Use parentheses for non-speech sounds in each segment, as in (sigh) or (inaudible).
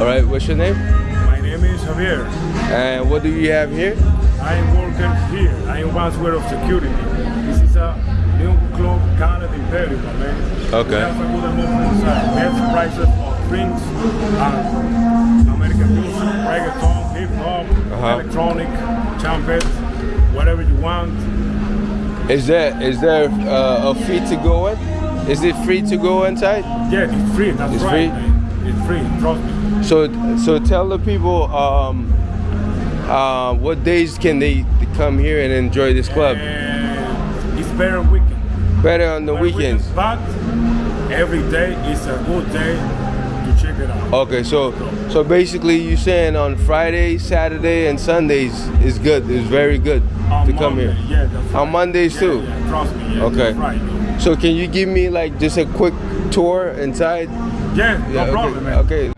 All right, what's your name? My name is Javier. And what do you have here? I am working here. I am one of security. This is a new club Canada Imperial, my man. Okay. We have a good amount inside. Prices of drinks and American music, reggaeton, hip hop, Uh-huh. electronic, trumpet, whatever you want. Is there is there uh, a fee to go in? Is it free to go inside? Yeah, it's free. That's It's right. free? It's free. Trust me. So so tell the people um, uh, what days can they come here and enjoy this club? And it's better weekend. Better on the Better weekends. But every day is a good day to check it out. Okay, so so basically you're saying on Friday, Saturday, and Sundays is good. Is very good On to come Monday, here. Yeah, On. Mondays Yeah, too? Yeah, trust me. Yeah, Okay. So can you give me like just a quick tour inside? Yeah, no problem, man. Okay.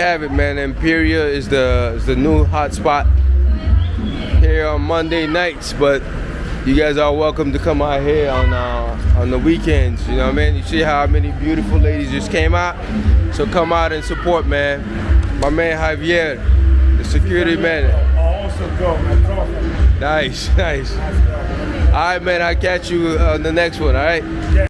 Have it, man. Imperial is the is the new hot spot here on Monday nights, but you guys are welcome to come out here on uh, on the weekends. You know what I mean? You see how many beautiful ladies just came out, so come out and support, man. My man Javier, the security man. Nice, (laughs) nice. All right, man. I'll catch you on the next one. All right.